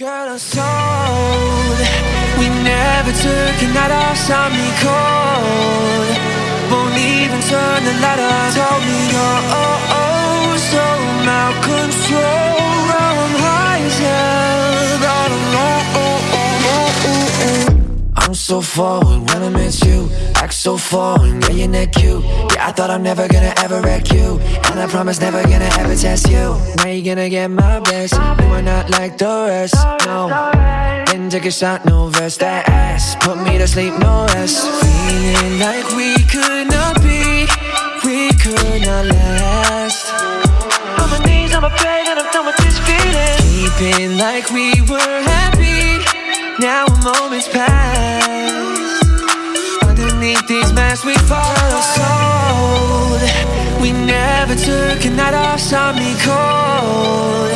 Girl, I told We never took a night off, saw me cold. Won't even turn the light on Told me you're oh, oh, so out control. I'm high as hell, all alone. I'm so forward when I miss you so foreign, yeah, you're not cute. Yeah, I thought I'm never gonna ever wreck you. And I promise never gonna ever test you. Now you're gonna get my best. You are not like the rest, no. Didn't take a shot, no verse, that ass. Put me to sleep, no rest. Feeling like we could not be. We could not last. On my knees, on my bed, and I'm done with this feeling. Keeping like we were happy. Now a moment's passed fall sold We never took a night off, saw me cold.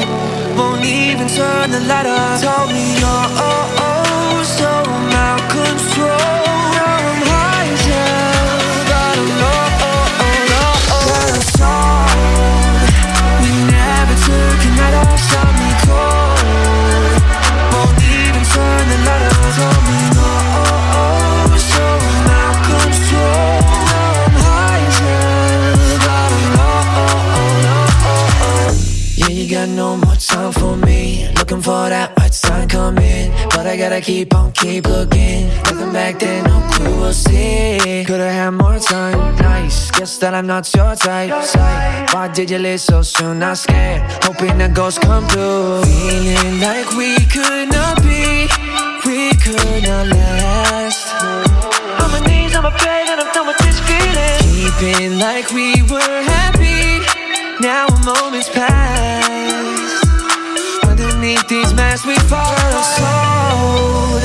Won't even turn the light on Told me you're oh, oh, oh. No more time for me. Looking for that right sign coming. But I gotta keep on, keep looking. Looking back then, no clue, we'll see. Could've had more time, nice. Guess that I'm not your type. Psych. Why did you leave so soon, not scared. Hoping that ghosts come through. Feeling like we could not be. We could not last. On my knees, on my bed, and I'm done with this feeling. Keeping like we were happy. Now a moment's passed these masks we fall sold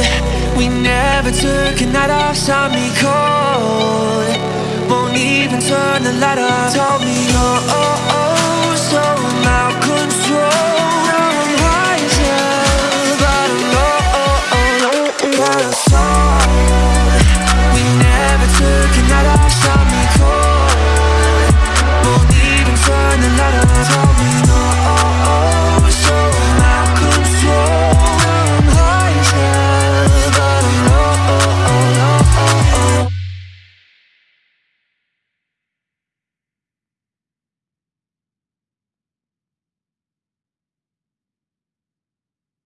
We never took a night off, saw me cold. Won't even turn the light on Told me